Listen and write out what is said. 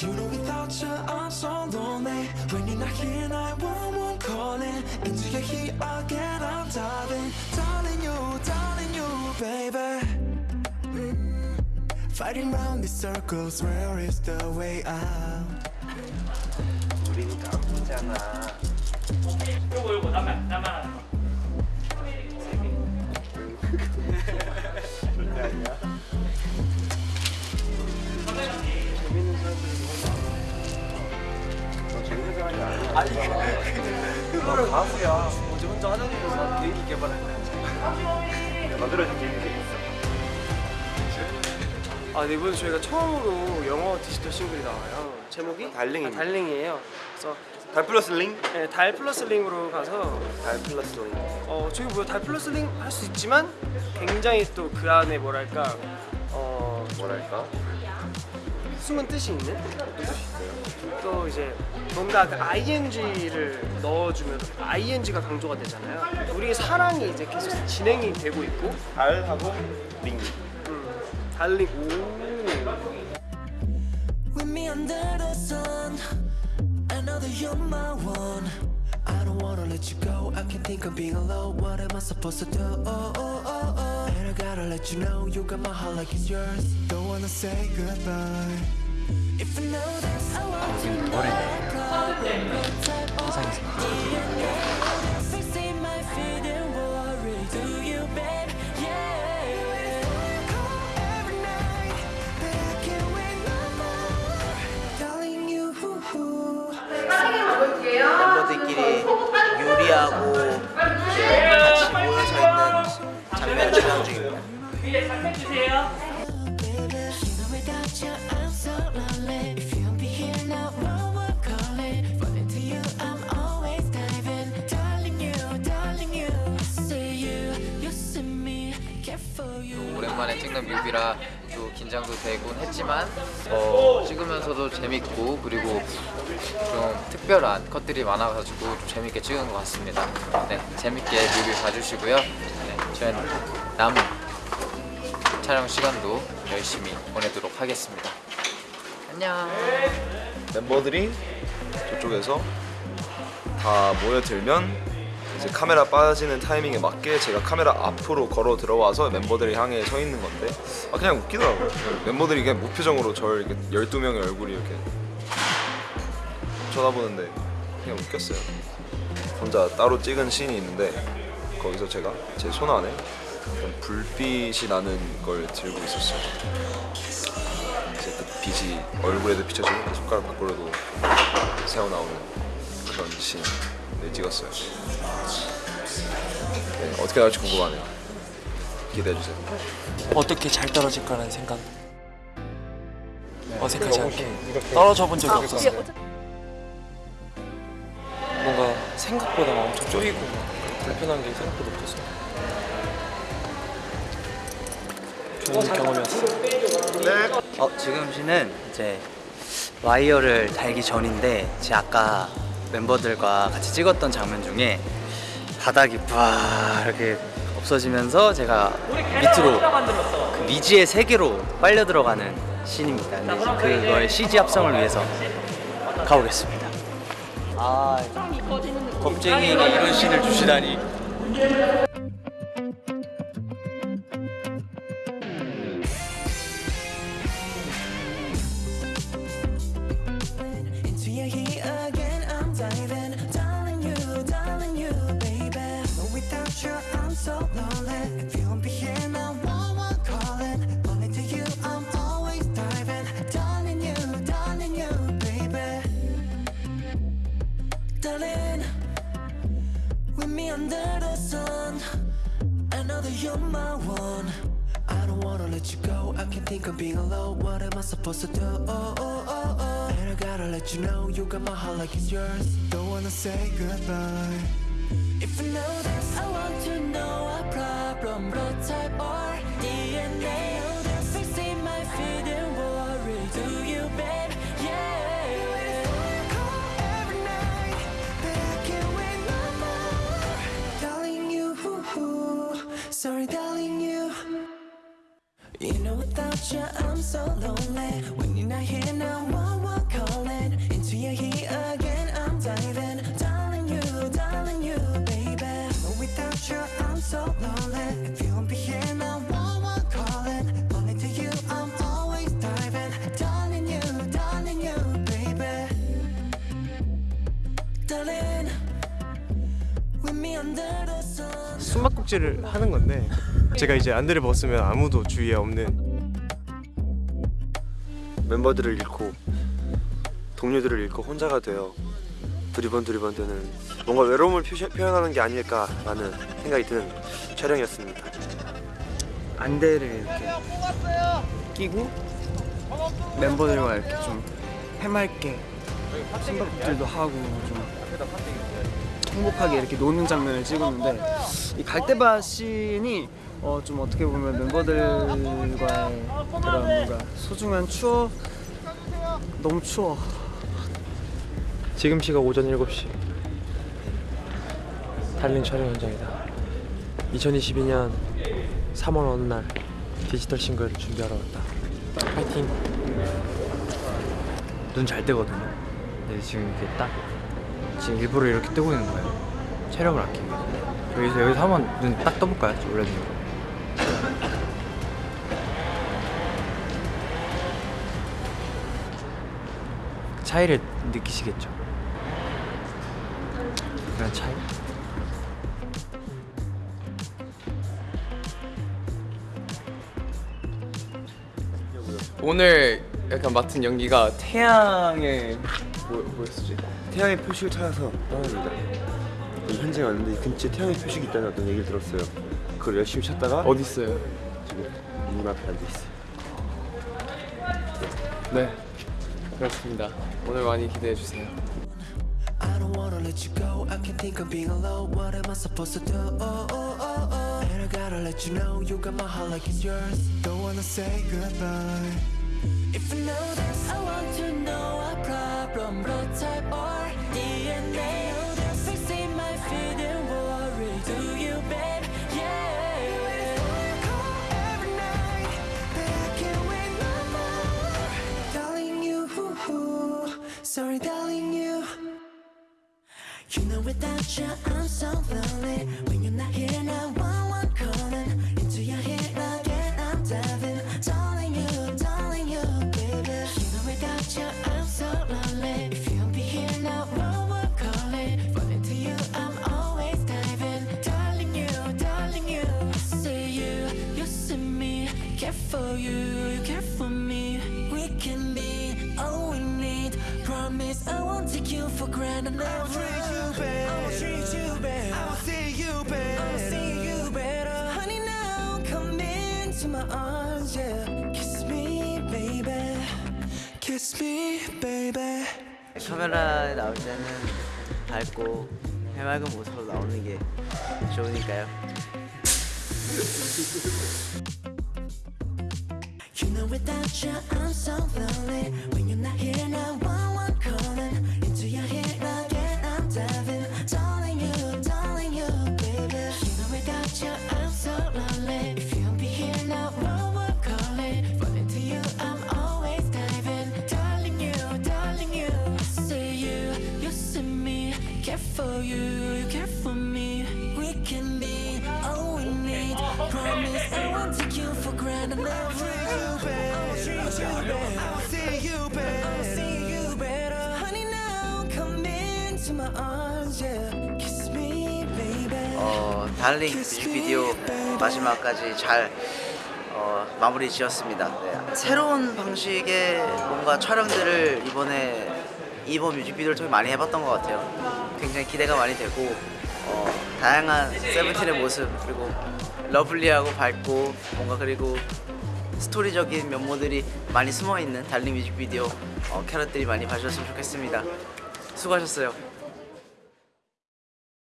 You know without you I'm so lonely When you're not here 911 calling. Into your heat again I'm diving. Darling you, darling you baby. Mm. Fighting round these circles Where is the way out 가수야 어제 혼자 화장실에서 개인기 개발할 거야 만들어진 개인기 있어 아, 네, 이번에 저희가 처음으로 영어 디지털 싱글이 나와요. 제목이? Darling입니다. 아, Darling이에요. 그래서 Darl 플러스 ing? 네, Darl 플러스 ing으로 가서 Darl 플러스 ing 어, 저희 뭐 Darl 플러스 ing 할 수 있지만 굉장히 또 그 안에 뭐랄까 어, 뭐랄까 숨은 뜻이 있는 또 이제 뭔가 그 ing를 넣어주면 ing가 강조가 되잖아요. 우리의 사랑이 이제 계속 진행이 되고 있고 달하고 링 음, 달링 오 With me under the sun I know that you're my one I don't wanna let you go I can't think of being alone What am I supposed to do? Oh, oh, oh, oh. And I gotta let you know You got my heart like it's yours Don't wanna say goodbye 멤버들끼리 요리하고 같이 모여서 있는 장면 촬영 중입니다. 위에 장면 주세요. 오랜만에 찍는 뮤비라 또 긴장도 되곤 했지만 어, 찍으면서도 재밌고 그리고 좀 특별한 컷들이 많아가지고 좀 재밌게 찍은 것 같습니다. 네, 재밌게 뮤비 봐주시고요. 네, 저희는 남은 촬영 시간도 열심히 보내도록 하겠습니다. 안녕. 멤버들이 저쪽에서 다 모여들면 이제 카메라 빠지는 타이밍에 맞게 제가 카메라 앞으로 걸어 들어와서 멤버들을 향해 서 있는 건데 아 그냥 웃기더라고요 멤버들이 그냥 무표정으로 저를 이렇게 12명의 얼굴이 이렇게 쳐다보는데 그냥 웃겼어요 혼자 따로 찍은 씬이 있는데 거기서 제가 제 손 안에 불빛이 나는 걸 들고 있었어요 이제 그 빛이 얼굴에도 비춰지고 손가락 밖으로도 새어 나오는 그런 씬을 찍었어요. 네, 어떻게 나올지 궁금하네요. 기대해 주세요. 어떻게 잘 떨어질까라는 생각 어색하지 않게 떨어져 본 적이 없었어요 뭔가 생각보다 막 엄청 쪼이고 막 불편한 게 생각보다 없었어요 좋은 경험이었어요 어, 지금 시는 이제 와이어를 달기 전인데 제 아까 멤버들과 같이 찍었던 장면 중에 바닥이 와 이렇게 없어지면서 제가 밑으로 그 미지의 세계로 빨려 들어가는 씬입니다. 근데 그거의 CG 합성을 위해서 가보겠습니다. 아, 겁쟁이에게 이런 씬을 주시다니. I supposed to do? Oh, oh, oh, oh. And I gotta let you know you got my heart like it's yours. Don't wanna say goodbye. If I know that I want to know a problem, blood type or picture, I'm so lonely When you're not here now, what we're calling Into your heat again, I'm diving Darling you, darling you, baby Without you, I'm so lonely If you won't be here now, what we're calling Only to you, I'm always diving Darling you, darling you, baby Darling With me under the sun 숨막꼭질을 하는 건데 제가 이제 안대를 벗으면 아무도 주위에 없는 멤버들을 잃고 동료들을 잃고 혼자가 되어 두리번 두리번 되는 뭔가 외로움을 표시, 표현하는 게 아닐까라는 생각이 드는 촬영이었습니다. 안대를 이렇게 끼고 멤버들과 이렇게 좀 해맑게 숨바꼭질도 하고 좀 행복하게 이렇게 노는 장면을 찍었는데 이 갈대밭 씬이 어, 좀 어떻게 보면 멤버들과의 그런 뭔가 소중한 추억 너무 추워 지금 시각 오전 7시 달린 촬영 현장이다 2022년 3월 어느 날 디지털 싱글 준비하러 왔다 파이팅 눈 잘 뜨거든요. 근데 지금 이렇게 딱 지금 일부러 이렇게 뜨고 있는 거예요. 체력을 아끼기. 여기서 여기서 한번 눈 딱 떠볼까요? 눈으 차이를 느끼시겠죠? 그런 차이? 오늘 약간 맡은 연기가 태양의 뭐, 뭐였지? 태양의 표식을 찾아서 떠납니다. 이 현장에 왔는데 이 근처에 태양의 표식이 있다는 어떤 얘기를 들었어요. 그걸 열심히 찾다가 어디 있어요? 지금 님 앞에 앉아 있어요. 네 그렇습니다. 오늘 많이 기대해 주세요. I don't wanna let you? Oh, oh, oh, oh. Know. If this, I want to know our problem, blood type or Sorry, darling, you. You know without you I'm so lonely When you're not here one one 카메라에 나올 때는 밝고 해맑은 모습으로 나오는 게 좋으니까요. You know without you I'm so lonely When you're not here now one one calling 달링 뮤직비디오 마지막까지 잘 어, 마무리 지었습니다. 네. 새로운 방식의 뭔가 촬영들을 이번에 이번 뮤직비디오를 통해 많이 해봤던 것 같아요. 굉장히 기대가 많이 되고 어, 다양한 세븐틴의 모습 그리고 lovely하고 밝고 뭔가 그리고 스토리적인 면모들이 많이 숨어있는 달링 뮤직비디오 어, 캐럿들이 많이 봐주셨으면 좋겠습니다. 수고하셨어요.